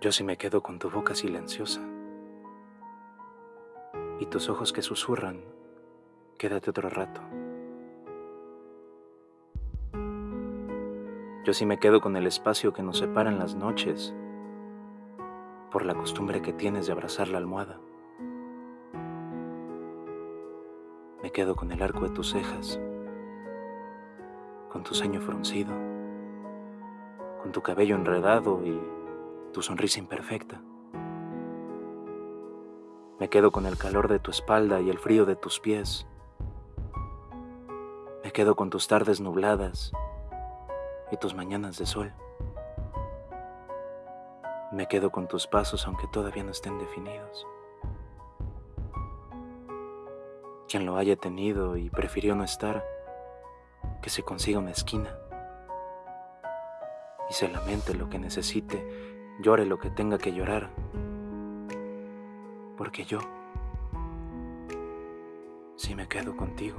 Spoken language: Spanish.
Yo sí me quedo con tu boca silenciosa y tus ojos que susurran, quédate otro rato. Yo sí me quedo con el espacio que nos separa en las noches por la costumbre que tienes de abrazar la almohada. Me quedo con el arco de tus cejas, con tu ceño fruncido, con tu cabello enredado y tu sonrisa imperfecta. Me quedo con el calor de tu espalda y el frío de tus pies. Me quedo con tus tardes nubladas y tus mañanas de sol. Me quedo con tus pasos aunque todavía no estén definidos. Quien lo haya tenido y prefirió no estar, que se consiga una esquina y se lamente lo que necesite, llore lo que tenga que llorar porque yo sí me quedo contigo.